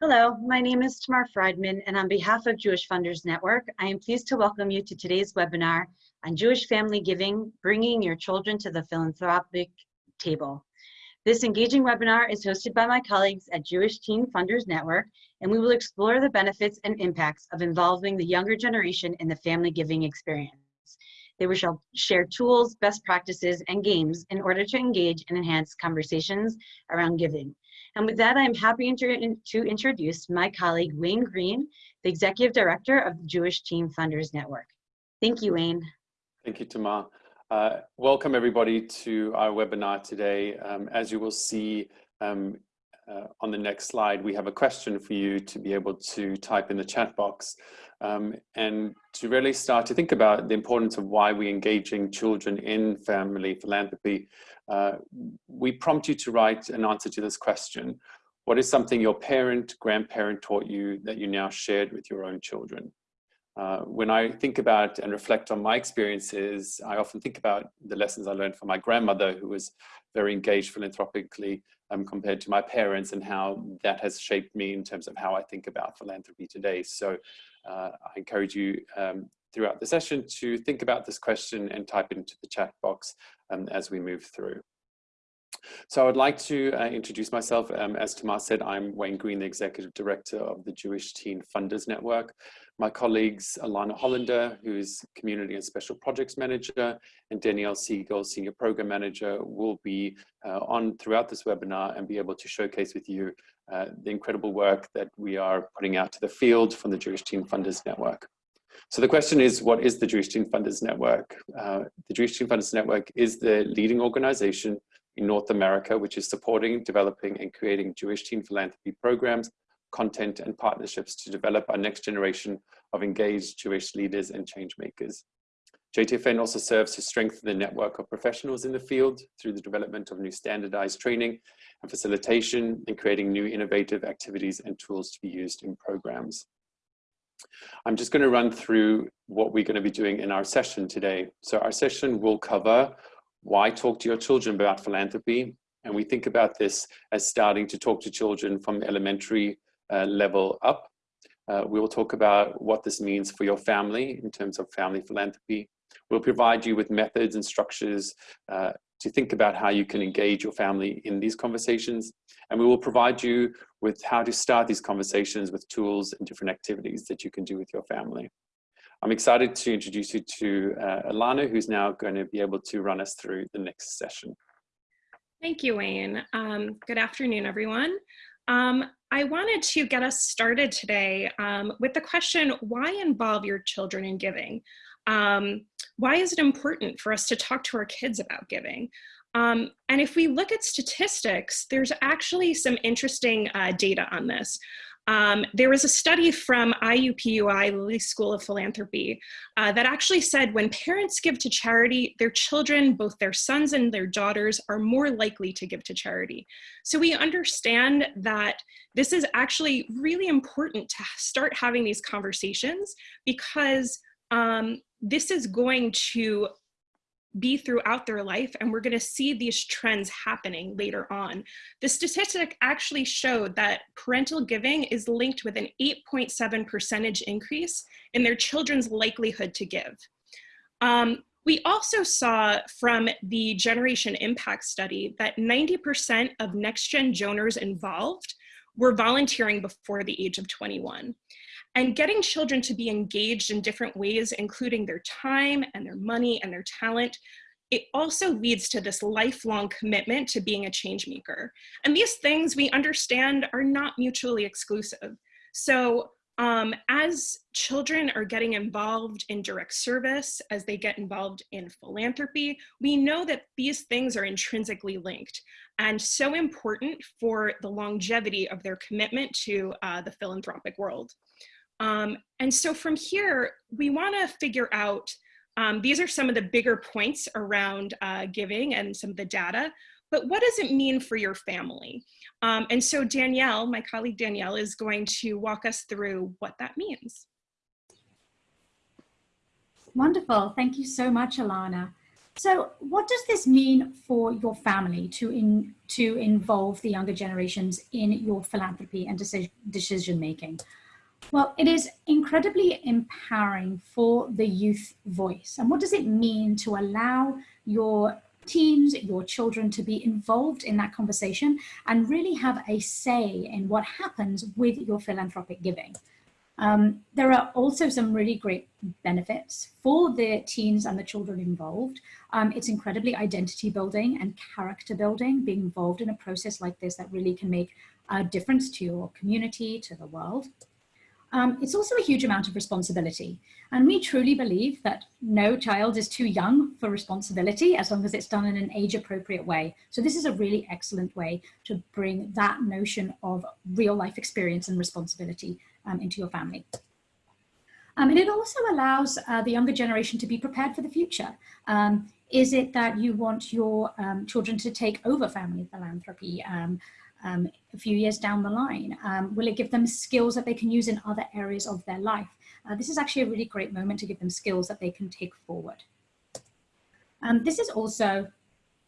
Hello, my name is Tamar Friedman, and on behalf of Jewish Funders Network, I am pleased to welcome you to today's webinar on Jewish family giving, bringing your children to the philanthropic table. This engaging webinar is hosted by my colleagues at Jewish Teen Funders Network, and we will explore the benefits and impacts of involving the younger generation in the family giving experience. They will share tools, best practices, and games in order to engage and enhance conversations around giving. And with that, I'm happy to, introduce my colleague, Wayne Green, the Executive Director of the Jewish Teen Funders Network. Thank you, Wayne. Thank you, Tamar. Uh, welcome everybody to our webinar today. Um, as you will see um, uh, on the next slide, we have a question for you to be able to type in the chat box um, and to really start to think about the importance of why we're engaging children in family philanthropy uh, we prompt you to write an answer to this question. What is something your parent, grandparent taught you that you now shared with your own children? Uh, when I think about and reflect on my experiences, I often think about the lessons I learned from my grandmother, who was very engaged philanthropically um, compared to my parents and how that has shaped me in terms of how I think about philanthropy today. So uh, I encourage you um, throughout the session to think about this question and type it into the chat box um, as we move through. So I would like to uh, introduce myself. Um, as Tamar said, I'm Wayne Green, the Executive Director of the Jewish Teen Funders Network. My colleagues, Alana Hollander, who is Community and Special Projects Manager, and Danielle Siegel, Senior Program Manager, will be uh, on throughout this webinar and be able to showcase with you uh, the incredible work that we are putting out to the field from the Jewish Teen Funders Network. So the question is, what is the Jewish Teen Funders Network? Uh, the Jewish Teen Funders Network is the leading organization in North America, which is supporting, developing, and creating Jewish teen philanthropy programs, content, and partnerships to develop our next generation of engaged Jewish leaders and change makers. JTFN also serves to strengthen the network of professionals in the field through the development of new standardized training and facilitation and creating new innovative activities and tools to be used in programs. I'm just going to run through what we're going to be doing in our session today. So our session will cover why talk to your children about philanthropy. And we think about this as starting to talk to children from elementary level up. Uh, we will talk about what this means for your family in terms of family philanthropy. We'll provide you with methods and structures uh, to think about how you can engage your family in these conversations. And we will provide you with how to start these conversations with tools and different activities that you can do with your family. I'm excited to introduce you to uh, Alana, who's now going to be able to run us through the next session. Thank you, Wayne. Um, good afternoon, everyone. Um, I wanted to get us started today um, with the question, why involve your children in giving? Um, why is it important for us to talk to our kids about giving? Um, and if we look at statistics, there's actually some interesting uh, data on this. Um, there was a study from IUPUI, Lilly School of Philanthropy, uh, that actually said when parents give to charity, their children, both their sons and their daughters, are more likely to give to charity. So we understand that this is actually really important to start having these conversations because um, this is going to be throughout their life and we're going to see these trends happening later on. The statistic actually showed that parental giving is linked with an 8.7 percentage increase in their children's likelihood to give. Um, we also saw from the Generation Impact study that 90% of next-gen donors involved were volunteering before the age of 21 and getting children to be engaged in different ways, including their time and their money and their talent, it also leads to this lifelong commitment to being a change maker. And these things we understand are not mutually exclusive. So um, as children are getting involved in direct service, as they get involved in philanthropy, we know that these things are intrinsically linked and so important for the longevity of their commitment to uh, the philanthropic world. Um, and so from here, we wanna figure out, um, these are some of the bigger points around uh, giving and some of the data, but what does it mean for your family? Um, and so Danielle, my colleague Danielle, is going to walk us through what that means. Wonderful, thank you so much, Alana. So what does this mean for your family to, in, to involve the younger generations in your philanthropy and decision, decision making? Well, it is incredibly empowering for the youth voice. And what does it mean to allow your teens, your children to be involved in that conversation and really have a say in what happens with your philanthropic giving? Um, there are also some really great benefits for the teens and the children involved. Um, it's incredibly identity building and character building, being involved in a process like this that really can make a difference to your community, to the world. Um, it's also a huge amount of responsibility. And we truly believe that no child is too young for responsibility as long as it's done in an age appropriate way. So this is a really excellent way to bring that notion of real life experience and responsibility um, into your family. Um, and it also allows uh, the younger generation to be prepared for the future. Um, is it that you want your um, children to take over family philanthropy? Um, a few years down the line? Um, will it give them skills that they can use in other areas of their life? Uh, this is actually a really great moment to give them skills that they can take forward. Um, this is also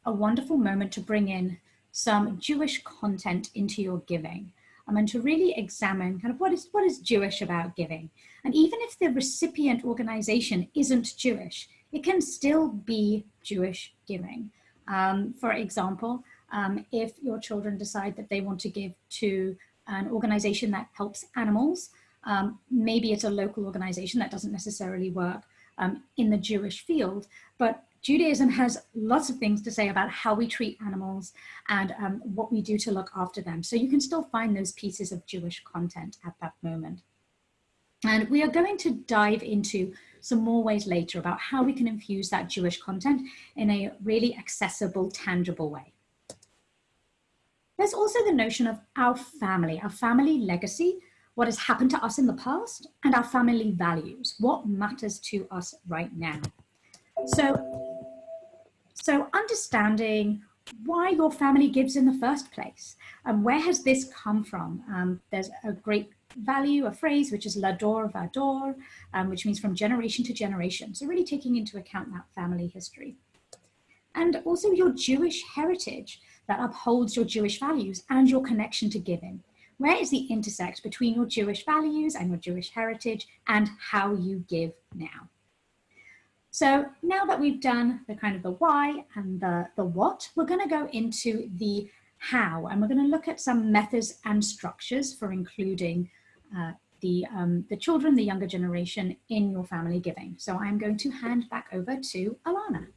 a wonderful moment to bring in some Jewish content into your giving um, and to really examine kind of what is, what is Jewish about giving. And even if the recipient organization isn't Jewish, it can still be Jewish giving. Um, for example, um, if your children decide that they want to give to an organization that helps animals, um, maybe it's a local organization that doesn't necessarily work um, in the Jewish field, but Judaism has lots of things to say about how we treat animals and um, what we do to look after them. So you can still find those pieces of Jewish content at that moment. And we are going to dive into some more ways later about how we can infuse that Jewish content in a really accessible, tangible way. There's also the notion of our family, our family legacy, what has happened to us in the past, and our family values, what matters to us right now. So, so understanding why your family gives in the first place, and where has this come from? Um, there's a great value, a phrase, which is l'ador vador, um, which means from generation to generation. So really taking into account that family history. And also your Jewish heritage that upholds your Jewish values and your connection to giving? Where is the intersect between your Jewish values and your Jewish heritage and how you give now? So now that we've done the kind of the why and the, the what, we're gonna go into the how, and we're gonna look at some methods and structures for including uh, the, um, the children, the younger generation in your family giving. So I'm going to hand back over to Alana.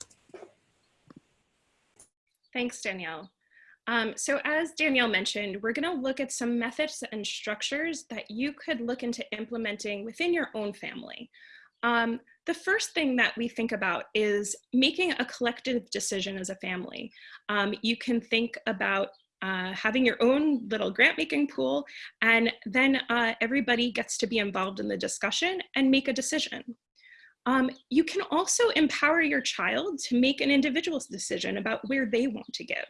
Thanks, Danielle. Um, so as Danielle mentioned, we're going to look at some methods and structures that you could look into implementing within your own family. Um, the first thing that we think about is making a collective decision as a family. Um, you can think about uh, having your own little grant making pool and then uh, everybody gets to be involved in the discussion and make a decision. Um, you can also empower your child to make an individual's decision about where they want to give.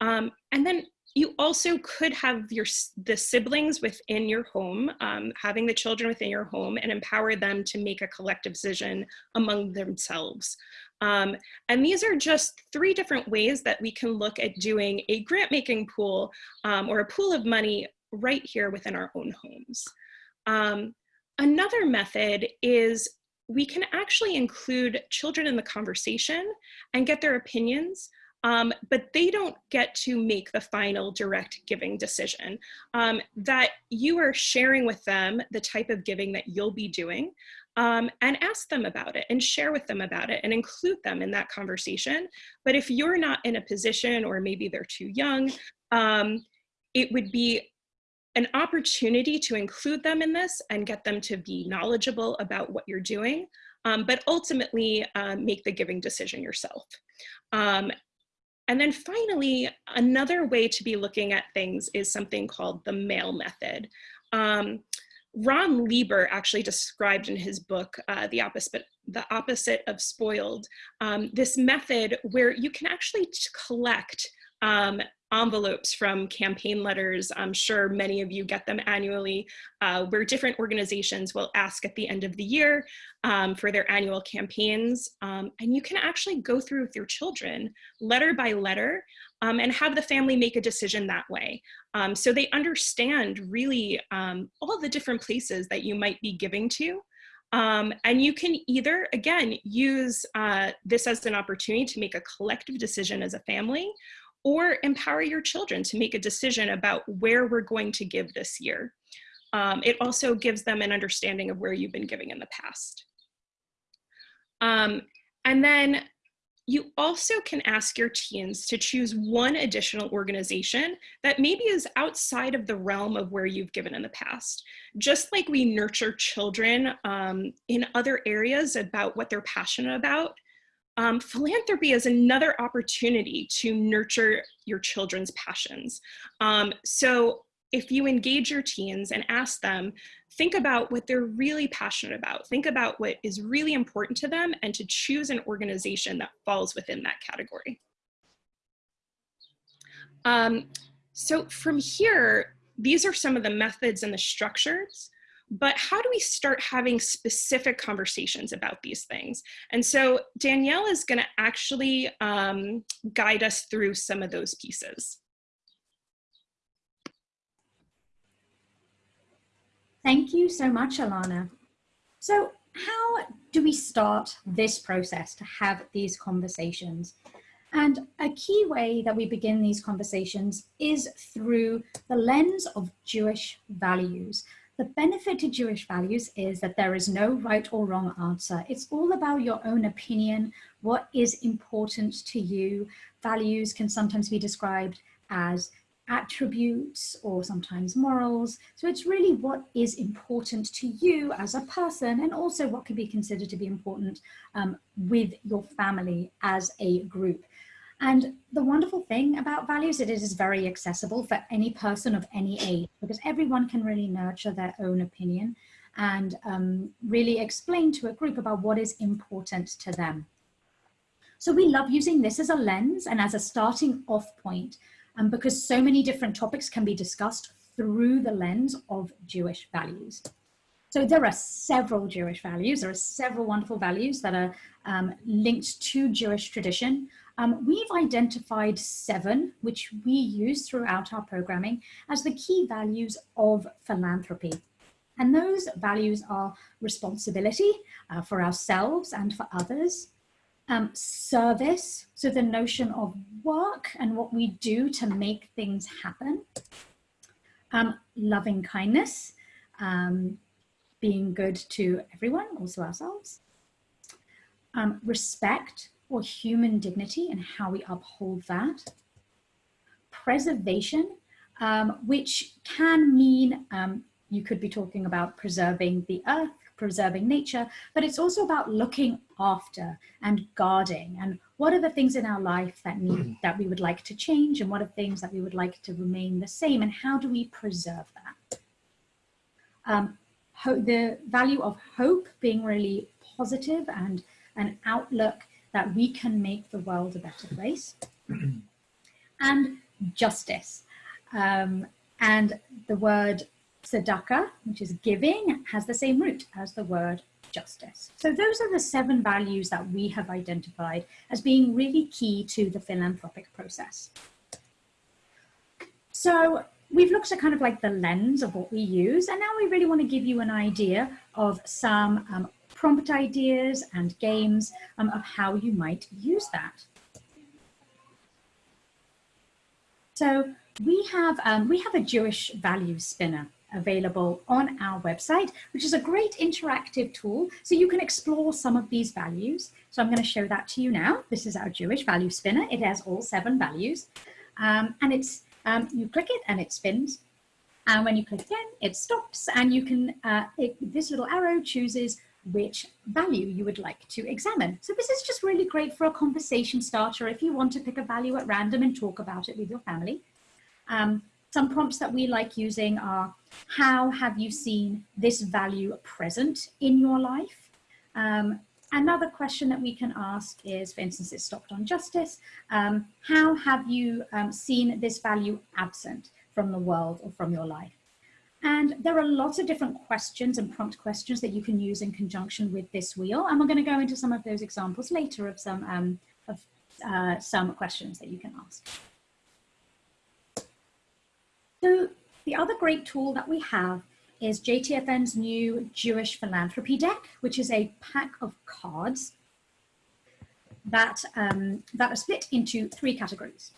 Um, and then you also could have your the siblings within your home, um, having the children within your home and empower them to make a collective decision among themselves. Um, and these are just three different ways that we can look at doing a grant making pool um, or a pool of money right here within our own homes. Um, another method is we can actually include children in the conversation and get their opinions um, but they don't get to make the final direct giving decision. Um, that you are sharing with them the type of giving that you'll be doing um, and ask them about it and share with them about it and include them in that conversation. But if you're not in a position or maybe they're too young, um, it would be an opportunity to include them in this and get them to be knowledgeable about what you're doing, um, but ultimately uh, make the giving decision yourself. Um, and then finally, another way to be looking at things is something called the mail method. Um, Ron Lieber actually described in his book, uh, The Opposite the opposite of spoiled, um, this method where you can actually collect um, envelopes from campaign letters. I'm sure many of you get them annually, uh, where different organizations will ask at the end of the year um, for their annual campaigns. Um, and you can actually go through with your children, letter by letter, um, and have the family make a decision that way. Um, so they understand really um, all the different places that you might be giving to. Um, and you can either, again, use uh, this as an opportunity to make a collective decision as a family, or empower your children to make a decision about where we're going to give this year. Um, it also gives them an understanding of where you've been giving in the past. Um, and then you also can ask your teens to choose one additional organization that maybe is outside of the realm of where you've given in the past. Just like we nurture children um, in other areas about what they're passionate about, um, philanthropy is another opportunity to nurture your children's passions. Um, so if you engage your teens and ask them, think about what they're really passionate about, think about what is really important to them and to choose an organization that falls within that category. Um, so from here, these are some of the methods and the structures but how do we start having specific conversations about these things? And so Danielle is gonna actually um, guide us through some of those pieces. Thank you so much, Alana. So how do we start this process to have these conversations? And a key way that we begin these conversations is through the lens of Jewish values. The benefit to Jewish values is that there is no right or wrong answer. It's all about your own opinion, what is important to you. Values can sometimes be described as attributes or sometimes morals. So it's really what is important to you as a person and also what can be considered to be important um, with your family as a group. And the wonderful thing about values, is it is very accessible for any person of any age because everyone can really nurture their own opinion and um, really explain to a group about what is important to them. So we love using this as a lens and as a starting off point um, because so many different topics can be discussed through the lens of Jewish values. So there are several Jewish values. There are several wonderful values that are um, linked to Jewish tradition. Um, we've identified seven, which we use throughout our programming as the key values of philanthropy. And those values are responsibility uh, for ourselves and for others, um, service, so the notion of work and what we do to make things happen, um, loving kindness, um, being good to everyone, also ourselves, um, respect, or human dignity and how we uphold that. Preservation, um, which can mean um, you could be talking about preserving the earth, preserving nature, but it's also about looking after and guarding and what are the things in our life that need that we would like to change and what are things that we would like to remain the same and how do we preserve that? Um, the value of hope being really positive and an outlook that we can make the world a better place. and justice. Um, and the word tzedakah, which is giving, has the same root as the word justice. So those are the seven values that we have identified as being really key to the philanthropic process. So we've looked at kind of like the lens of what we use, and now we really want to give you an idea of some um, prompt ideas and games um, of how you might use that. So we have, um, we have a Jewish value spinner available on our website, which is a great interactive tool. So you can explore some of these values. So I'm going to show that to you now. This is our Jewish value spinner. It has all seven values. Um, and it's, um, you click it and it spins. And when you click again, it stops and you can, uh, it, this little arrow chooses which value you would like to examine. So this is just really great for a conversation starter if you want to pick a value at random and talk about it with your family. Um, some prompts that we like using are, how have you seen this value present in your life? Um, Another question that we can ask is, for instance, it's stopped on justice. Um, how have you um, seen this value absent from the world or from your life? And there are lots of different questions and prompt questions that you can use in conjunction with this wheel. And we're going to go into some of those examples later of some, um, of, uh, some questions that you can ask. So the other great tool that we have is JTFN's new Jewish Philanthropy deck, which is a pack of cards that, um, that are split into three categories.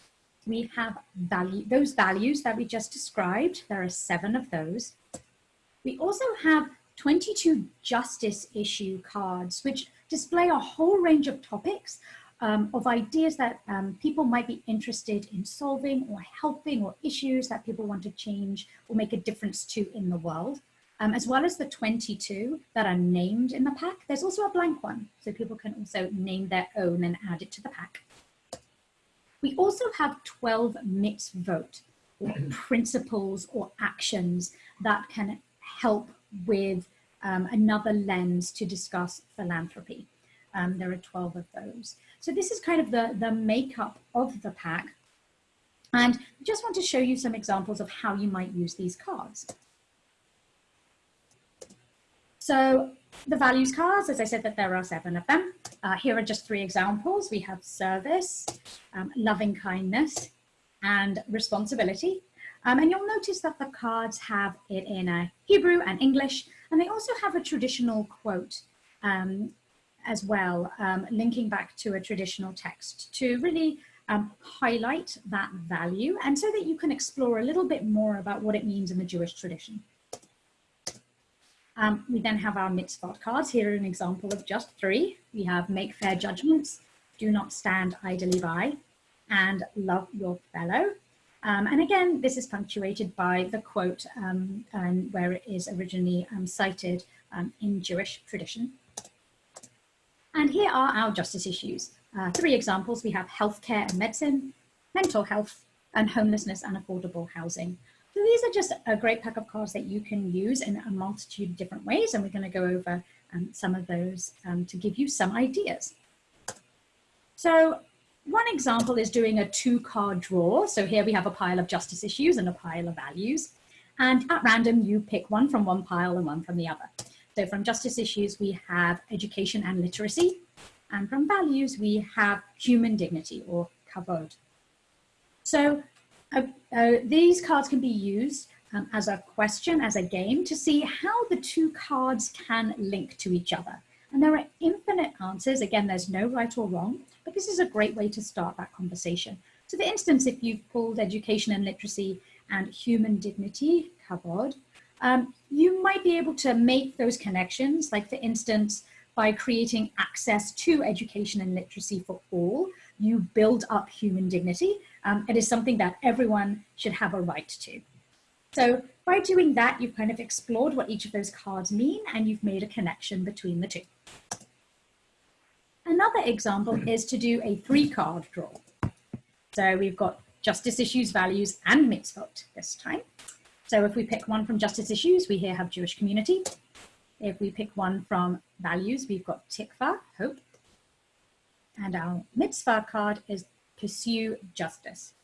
We have value, those values that we just described. There are seven of those. We also have 22 justice issue cards, which display a whole range of topics um, of ideas that um, people might be interested in solving or helping or issues that people want to change or make a difference to in the world. Um, as well as the 22 that are named in the pack, there's also a blank one. So people can also name their own and add it to the pack. We also have 12 mitzvot or principles or actions that can help with um, another lens to discuss philanthropy. Um, there are 12 of those. So this is kind of the, the makeup of the pack. And I just want to show you some examples of how you might use these cards. So the values cards, as I said that there are seven of them. Uh, here are just three examples. We have service, um, loving kindness, and responsibility. Um, and you'll notice that the cards have it in uh, Hebrew and English, and they also have a traditional quote um, as well, um, linking back to a traditional text to really um, highlight that value and so that you can explore a little bit more about what it means in the Jewish tradition. Um, we then have our mitzvot cards. Here are an example of just three. We have make fair judgments, do not stand idly by, and love your fellow. Um, and again, this is punctuated by the quote um, and where it is originally um, cited um, in Jewish tradition. And here are our justice issues. Uh, three examples, we have healthcare and medicine, mental health, and homelessness and affordable housing. So these are just a great pack of cards that you can use in a multitude of different ways, and we're going to go over um, some of those um, to give you some ideas. So one example is doing a two card draw. So here we have a pile of justice issues and a pile of values. And at random, you pick one from one pile and one from the other. So from justice issues, we have education and literacy. And from values, we have human dignity or kavod. So uh, uh, these cards can be used um, as a question, as a game, to see how the two cards can link to each other. And there are infinite answers. Again, there's no right or wrong, but this is a great way to start that conversation. So for instance, if you've pulled education and literacy and human dignity, kavod, um, you might be able to make those connections, like for instance, by creating access to education and literacy for all, you build up human dignity. Um, it is something that everyone should have a right to. So by doing that, you've kind of explored what each of those cards mean and you've made a connection between the two. Another example is to do a three card draw. So we've got justice issues, values, and mitzvot this time. So if we pick one from justice issues, we here have Jewish community. If we pick one from values, we've got tikva, hope. And our mitzvah card is pursue justice.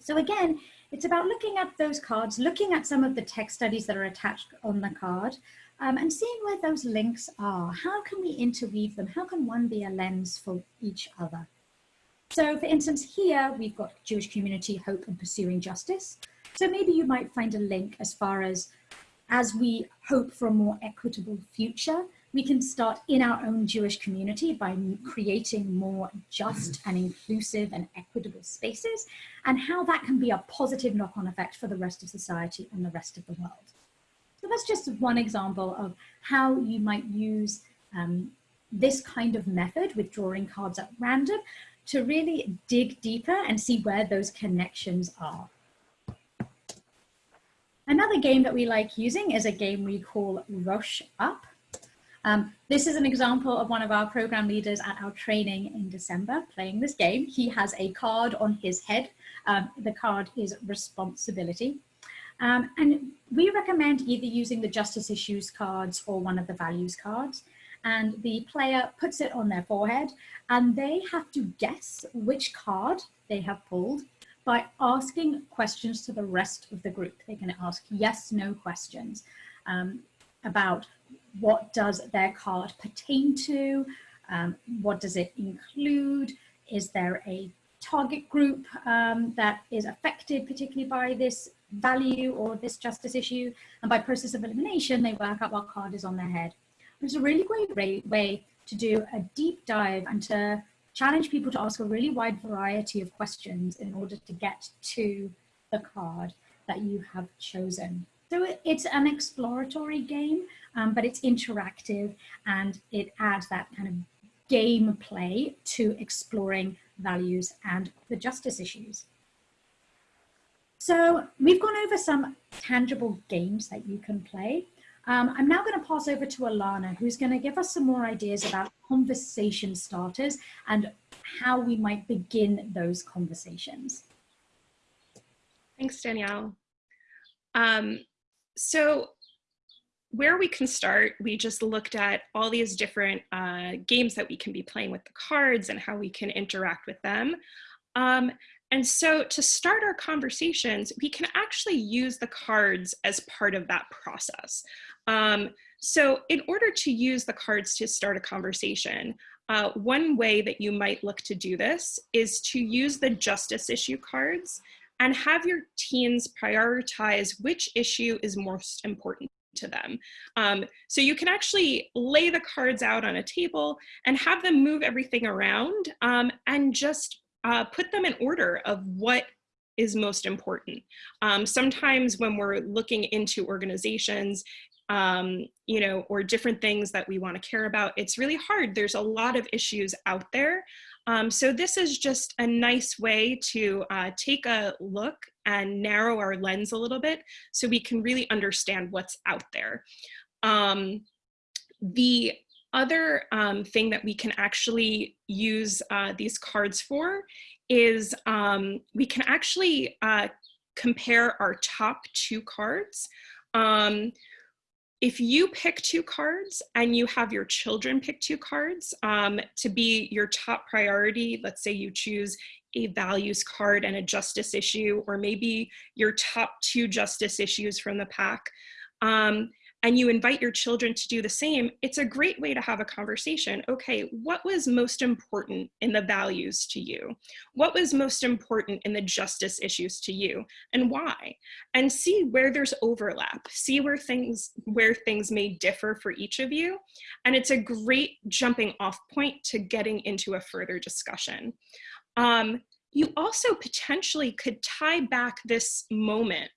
So again, it's about looking at those cards, looking at some of the text studies that are attached on the card um, and seeing where those links are. How can we interweave them? How can one be a lens for each other? So for instance, here we've got Jewish community, hope and pursuing justice. So maybe you might find a link as far as, as we hope for a more equitable future, we can start in our own Jewish community by creating more just and inclusive and equitable spaces and how that can be a positive knock-on effect for the rest of society and the rest of the world. So that's just one example of how you might use um, this kind of method with drawing cards at random to really dig deeper and see where those connections are. Another game that we like using is a game we call Rush Up. Um, this is an example of one of our program leaders at our training in December playing this game. He has a card on his head. Um, the card is responsibility. Um, and we recommend either using the justice issues cards or one of the values cards. and the player puts it on their forehead and they have to guess which card they have pulled by asking questions to the rest of the group. They can ask yes, no questions um, about what does their card pertain to, um, what does it include, is there a target group um, that is affected particularly by this value or this justice issue. And by process of elimination, they work out what card is on their head. It's a really great way to do a deep dive and to challenge people to ask a really wide variety of questions in order to get to the card that you have chosen. So it's an exploratory game, um, but it's interactive and it adds that kind of gameplay to exploring values and the justice issues. So we've gone over some tangible games that you can play. Um, I'm now going to pass over to Alana, who's going to give us some more ideas about conversation starters and how we might begin those conversations. Thanks, Danielle. Um, so where we can start, we just looked at all these different uh, games that we can be playing with the cards and how we can interact with them. Um, and so to start our conversations, we can actually use the cards as part of that process. Um, so in order to use the cards to start a conversation, uh, one way that you might look to do this is to use the justice issue cards and have your teens prioritize which issue is most important to them. Um, so you can actually lay the cards out on a table and have them move everything around um, and just uh, put them in order of what is most important. Um, sometimes when we're looking into organizations, um, you know, or different things that we want to care about, it's really hard. There's a lot of issues out there. Um, so this is just a nice way to uh, take a look and narrow our lens a little bit so we can really understand what's out there. Um, the other um, thing that we can actually use uh, these cards for is um, we can actually uh, compare our top two cards. If you pick two cards and you have your children pick two cards um, to be your top priority, let's say you choose a values card and a justice issue, or maybe your top two justice issues from the pack, um, and you invite your children to do the same, it's a great way to have a conversation. Okay, what was most important in the values to you? What was most important in the justice issues to you and why? And see where there's overlap, see where things, where things may differ for each of you. And it's a great jumping off point to getting into a further discussion. Um, you also potentially could tie back this moment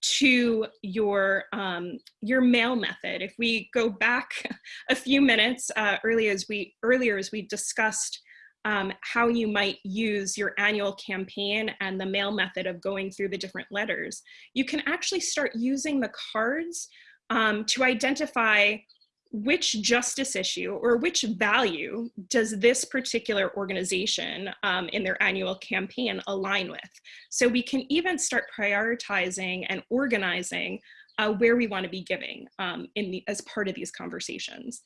to your um, your mail method. If we go back a few minutes uh, earlier as we earlier as we discussed um, how you might use your annual campaign and the mail method of going through the different letters, you can actually start using the cards um, to identify which justice issue or which value does this particular organization um, in their annual campaign align with? So we can even start prioritizing and organizing uh, where we want to be giving um, in the, as part of these conversations.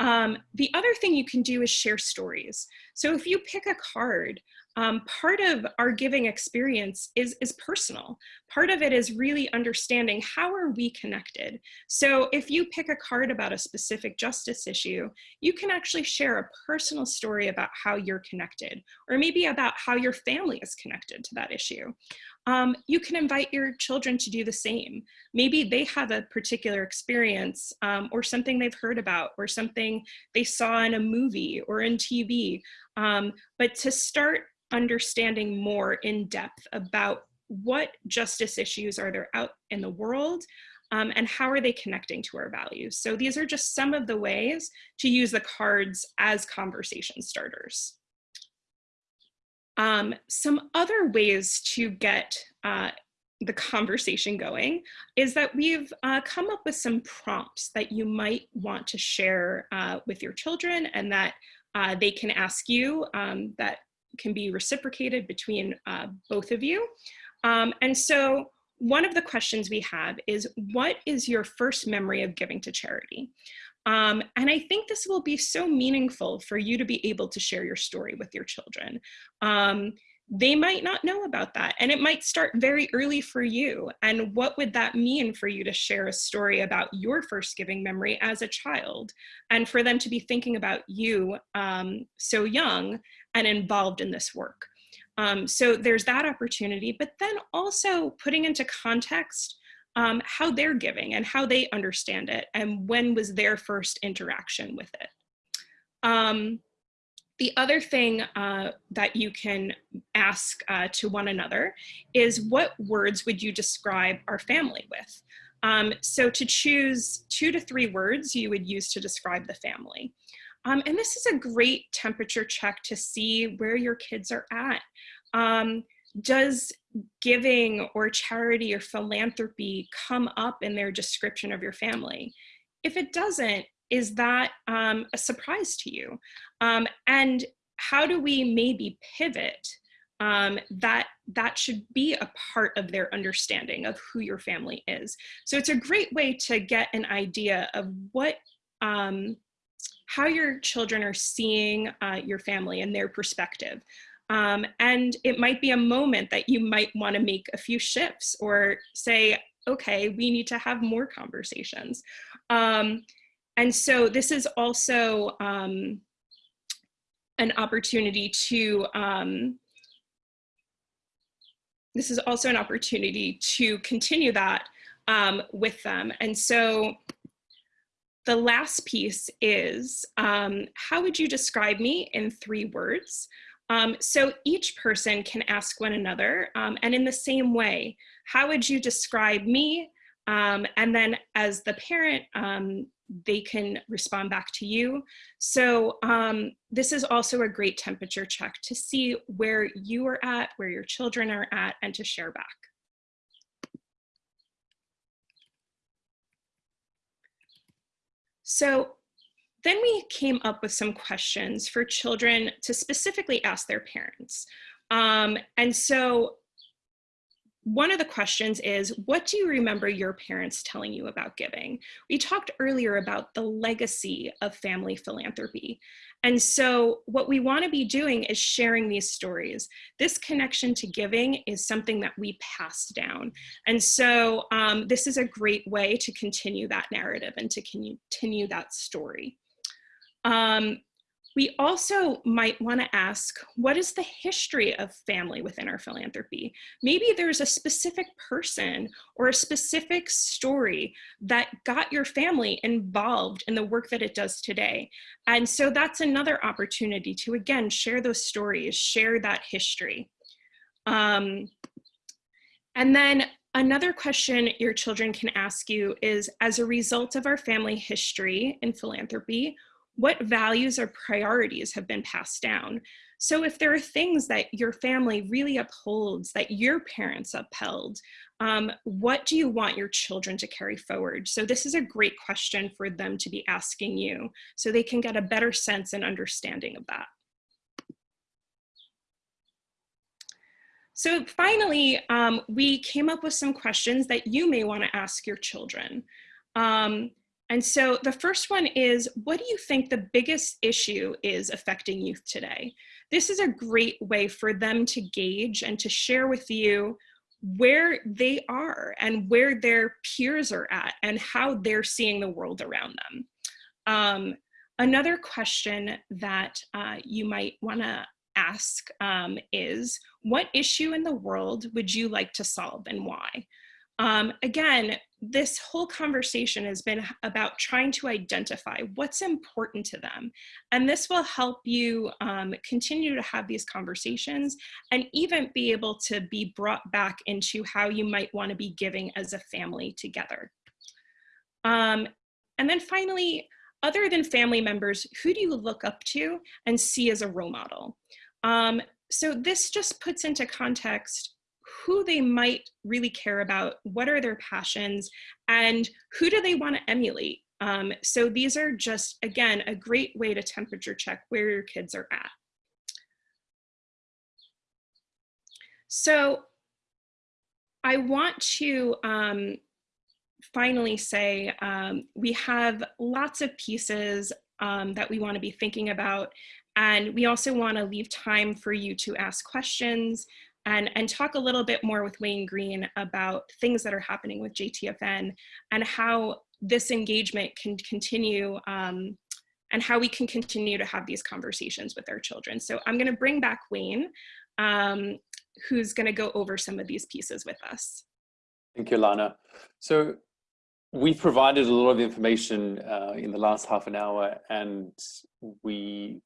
Um, the other thing you can do is share stories. So if you pick a card um, part of our giving experience is, is personal. Part of it is really understanding how are we connected. So if you pick a card about a specific justice issue, you can actually share a personal story about how you're connected, or maybe about how your family is connected to that issue. Um, you can invite your children to do the same. Maybe they have a particular experience um, or something they've heard about or something they saw in a movie or in TV. Um, but to start understanding more in depth about what justice issues are there out in the world um, and how are they connecting to our values. So these are just some of the ways to use the cards as conversation starters. Um, some other ways to get uh, the conversation going is that we've uh, come up with some prompts that you might want to share uh, with your children and that uh, they can ask you um, that can be reciprocated between uh, both of you. Um, and so one of the questions we have is, what is your first memory of giving to charity? Um, and I think this will be so meaningful for you to be able to share your story with your children. Um, they might not know about that and it might start very early for you. And what would that mean for you to share a story about your first giving memory as a child and for them to be thinking about you um, so young and involved in this work. Um, so there's that opportunity, but then also putting into context um, how they're giving and how they understand it and when was their first interaction with it. Um, the other thing uh, that you can ask uh, to one another is what words would you describe our family with? Um, so to choose two to three words you would use to describe the family. Um, and this is a great temperature check to see where your kids are at. Um, does giving or charity or philanthropy come up in their description of your family? If it doesn't, is that um, a surprise to you? Um, and how do we maybe pivot um, that that should be a part of their understanding of who your family is. So it's a great way to get an idea of what, um, how your children are seeing uh, your family and their perspective. Um, and it might be a moment that you might want to make a few shifts or say, okay, we need to have more conversations. Um, and so this is also um, an opportunity to, um, this is also an opportunity to continue that um, with them. And so the last piece is, um, how would you describe me in three words? Um, so each person can ask one another, um, and in the same way, how would you describe me? Um, and then as the parent, um, they can respond back to you. So um, this is also a great temperature check to see where you are at, where your children are at, and to share back. So then we came up with some questions for children to specifically ask their parents. Um, and so one of the questions is, what do you remember your parents telling you about giving? We talked earlier about the legacy of family philanthropy. And so what we wanna be doing is sharing these stories. This connection to giving is something that we pass down. And so um, this is a great way to continue that narrative and to continue that story. Um, we also might want to ask, what is the history of family within our philanthropy? Maybe there's a specific person or a specific story that got your family involved in the work that it does today. And so that's another opportunity to, again, share those stories, share that history. Um, and then Another question your children can ask you is, as a result of our family history in philanthropy, what values or priorities have been passed down. So if there are things that your family really upholds, that your parents upheld, um, what do you want your children to carry forward? So this is a great question for them to be asking you so they can get a better sense and understanding of that. So finally, um, we came up with some questions that you may wanna ask your children. Um, and so the first one is, what do you think the biggest issue is affecting youth today? This is a great way for them to gauge and to share with you where they are and where their peers are at and how they're seeing the world around them. Um, another question that uh, you might wanna ask um, is, what issue in the world would you like to solve and why? Um, again, this whole conversation has been about trying to identify what's important to them. And this will help you um, continue to have these conversations and even be able to be brought back into how you might want to be giving as a family together. Um, and then finally, other than family members, who do you look up to and see as a role model? Um, so this just puts into context who they might really care about, what are their passions, and who do they want to emulate. Um, so these are just, again, a great way to temperature check where your kids are at. So I want to um, finally say um, we have lots of pieces um, that we want to be thinking about. And we also want to leave time for you to ask questions and, and talk a little bit more with Wayne Green about things that are happening with JTFN and how this engagement can continue um, and how we can continue to have these conversations with our children. So I'm gonna bring back Wayne, um, who's gonna go over some of these pieces with us. Thank you, Lana. So we provided a lot of information uh, in the last half an hour and we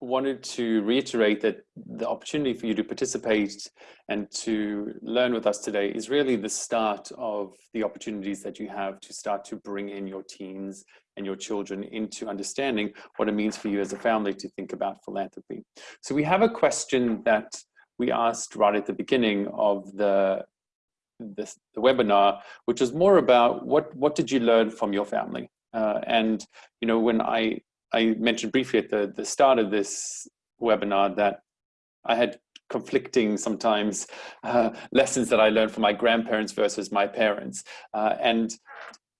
wanted to reiterate that the opportunity for you to participate and to learn with us today is really the start of the opportunities that you have to start to bring in your teens and your children into understanding what it means for you as a family to think about philanthropy. So we have a question that we asked right at the beginning of the, the, the webinar, which is more about what, what did you learn from your family? Uh, and, you know, when I I mentioned briefly at the, the start of this webinar that I had conflicting sometimes uh, lessons that I learned from my grandparents versus my parents. Uh, and,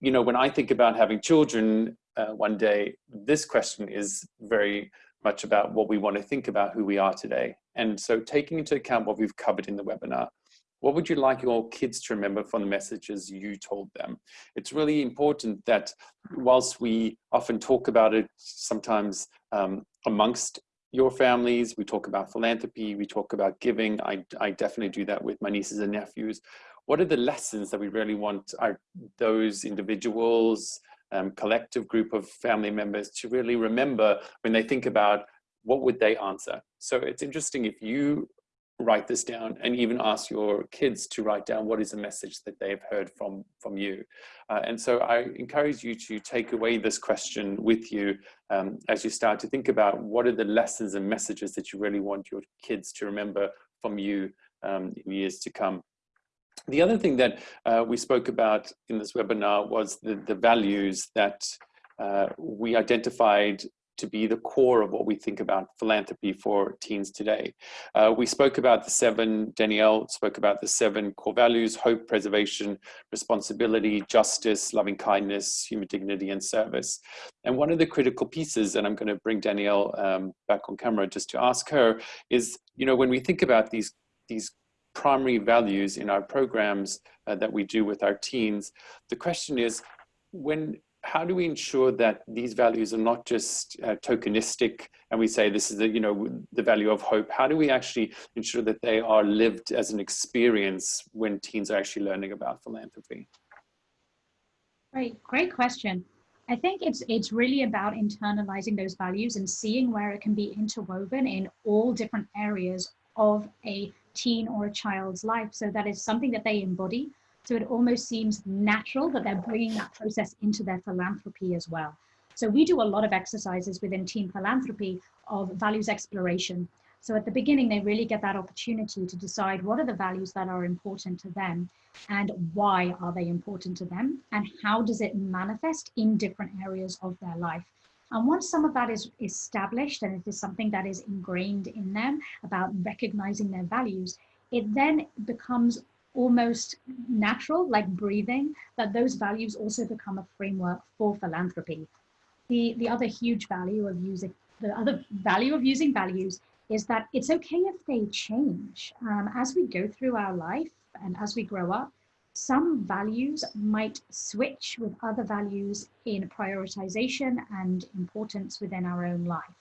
you know, when I think about having children uh, one day, this question is very much about what we want to think about who we are today. And so taking into account what we've covered in the webinar, what would you like your kids to remember from the messages you told them? It's really important that whilst we often talk about it sometimes um, amongst your families, we talk about philanthropy, we talk about giving. I, I definitely do that with my nieces and nephews. What are the lessons that we really want our, those individuals, um, collective group of family members to really remember when they think about what would they answer? So it's interesting if you write this down and even ask your kids to write down what is a message that they've heard from from you. Uh, and so i encourage you to take away this question with you um, as you start to think about what are the lessons and messages that you really want your kids to remember from you um, in years to come. The other thing that uh, we spoke about in this webinar was the, the values that uh, we identified to be the core of what we think about philanthropy for teens today. Uh, we spoke about the seven, Danielle spoke about the seven core values, hope, preservation, responsibility, justice, loving kindness, human dignity, and service. And one of the critical pieces, and I'm gonna bring Danielle um, back on camera just to ask her, is, you know, when we think about these, these primary values in our programs uh, that we do with our teens, the question is, when how do we ensure that these values are not just uh, tokenistic and we say this is the you know the value of hope? How do we actually ensure that they are lived as an experience when teens are actually learning about philanthropy? Great great question. I think it's it's really about internalizing those values and seeing where it can be interwoven in all different areas of a teen or a child's life. So that is something that they embody so it almost seems natural that they're bringing that process into their philanthropy as well. So we do a lot of exercises within teen philanthropy of values exploration. So at the beginning, they really get that opportunity to decide what are the values that are important to them and why are they important to them and how does it manifest in different areas of their life. And once some of that is established and it is something that is ingrained in them about recognizing their values, it then becomes almost natural, like breathing, that those values also become a framework for philanthropy. The, the other huge value of using, the other value of using values is that it's okay if they change. Um, as we go through our life and as we grow up, some values might switch with other values in prioritization and importance within our own life.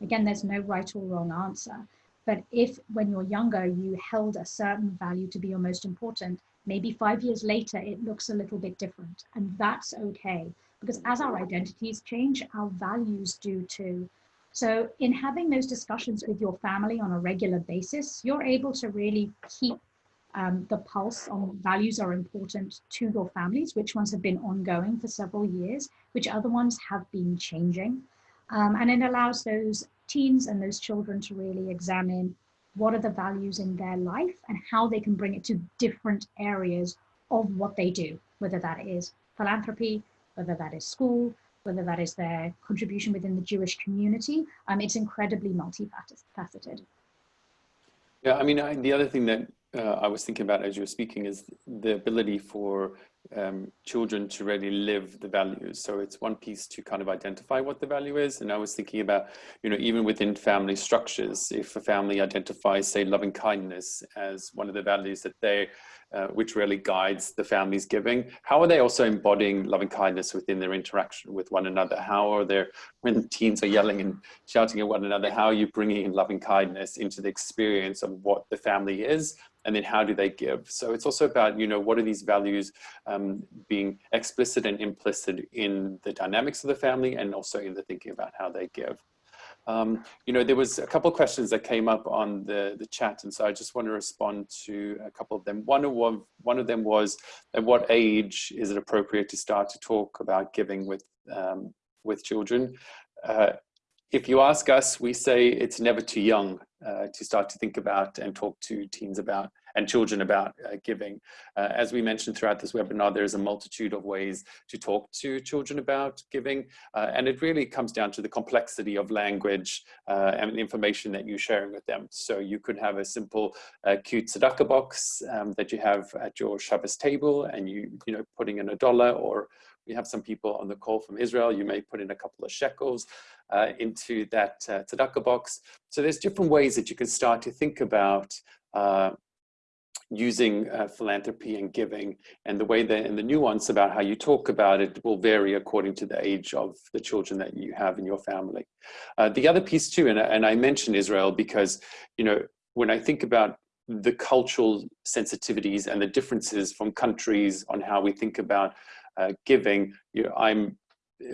Again, there's no right or wrong answer. But if when you're younger, you held a certain value to be your most important, maybe five years later, it looks a little bit different. And that's okay. Because as our identities change, our values do too. So in having those discussions with your family on a regular basis, you're able to really keep um, the pulse on values are important to your families, which ones have been ongoing for several years, which other ones have been changing. Um, and it allows those teens and those children to really examine what are the values in their life and how they can bring it to different areas of what they do, whether that is philanthropy, whether that is school, whether that is their contribution within the Jewish community. Um, it's incredibly multifaceted. Yeah, I mean, I, the other thing that uh, I was thinking about as you were speaking is the ability for um, children to really live the values. So it's one piece to kind of identify what the value is. And I was thinking about, you know, even within family structures, if a family identifies, say, loving kindness as one of the values that they, uh, which really guides the family's giving, how are they also embodying loving kindness within their interaction with one another? How are they, when teens are yelling and shouting at one another, how are you bringing in loving kindness into the experience of what the family is and then how do they give? So it's also about, you know, what are these values um, being explicit and implicit in the dynamics of the family and also in the thinking about how they give. Um, you know, there was a couple questions that came up on the, the chat, and so I just want to respond to a couple of them. One of, one of them was, at what age is it appropriate to start to talk about giving with, um, with children? Uh, if you ask us, we say it's never too young uh, to start to think about and talk to teens about and children about uh, giving. Uh, as we mentioned throughout this webinar, there's a multitude of ways to talk to children about giving, uh, and it really comes down to the complexity of language uh, and information that you're sharing with them. So you could have a simple, uh, cute tzedakah box um, that you have at your Shabbos table, and you, you know, putting in a dollar or we have some people on the call from Israel. You may put in a couple of shekels uh, into that uh, tzedakah box. So there's different ways that you can start to think about uh, using uh, philanthropy and giving and the way that and the nuance about how you talk about it will vary according to the age of the children that you have in your family. Uh, the other piece too, and, and I mention Israel because, you know, when I think about the cultural sensitivities and the differences from countries on how we think about uh, giving. You know, I'm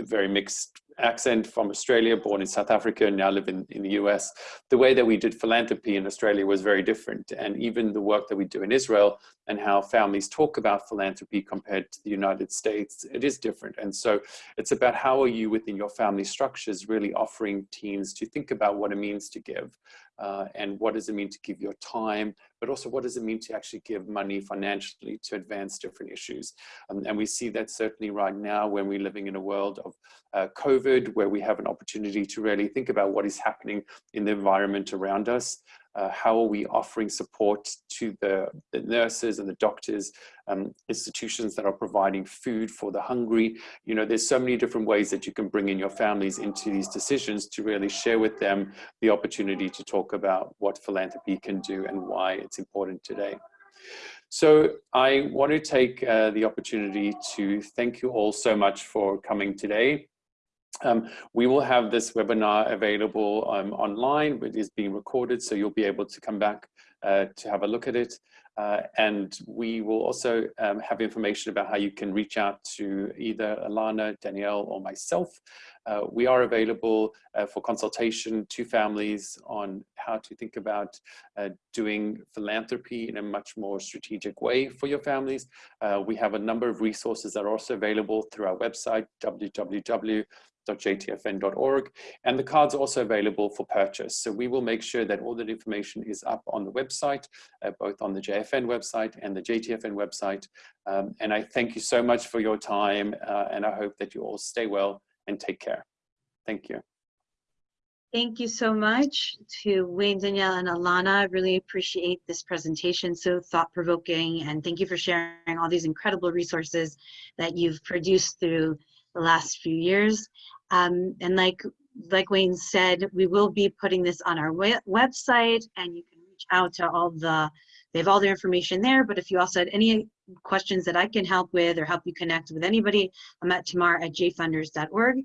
very mixed accent from Australia, born in South Africa, and now live in, in the US. The way that we did philanthropy in Australia was very different. And even the work that we do in Israel and how families talk about philanthropy compared to the United States, it is different. And so it's about how are you within your family structures really offering teens to think about what it means to give uh, and what does it mean to give your time, but also what does it mean to actually give money financially to advance different issues. Um, and we see that certainly right now when we're living in a world of uh, COVID, where we have an opportunity to really think about what is happening in the environment around us uh, how are we offering support to the, the nurses and the doctors, um, institutions that are providing food for the hungry. You know, there's so many different ways that you can bring in your families into these decisions to really share with them the opportunity to talk about what philanthropy can do and why it's important today. So I want to take uh, the opportunity to thank you all so much for coming today. Um, we will have this webinar available um, online, it is being recorded, so you'll be able to come back uh, to have a look at it. Uh, and we will also um, have information about how you can reach out to either Alana, Danielle, or myself. Uh, we are available uh, for consultation to families on how to think about uh, doing philanthropy in a much more strategic way for your families. Uh, we have a number of resources that are also available through our website, www jtfn.org and the cards are also available for purchase. So we will make sure that all that information is up on the website uh, both on the jfn website and the jtfn website. Um, and i thank you so much for your time uh, and i hope that you all stay well and take care thank you Thank you so much to Wayne, Danielle, and Alana. I really appreciate this presentation, so thought-provoking, and thank you for sharing all these incredible resources that you've produced through the last few years. Um, and like, like Wayne said, we will be putting this on our website and you can reach out to all the, they have all their information there, but if you also had any questions that I can help with or help you connect with anybody, I'm at tamar at jfunders.org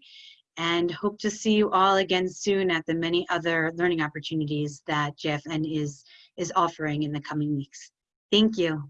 and hope to see you all again soon at the many other learning opportunities that JFN is, is offering in the coming weeks. Thank you.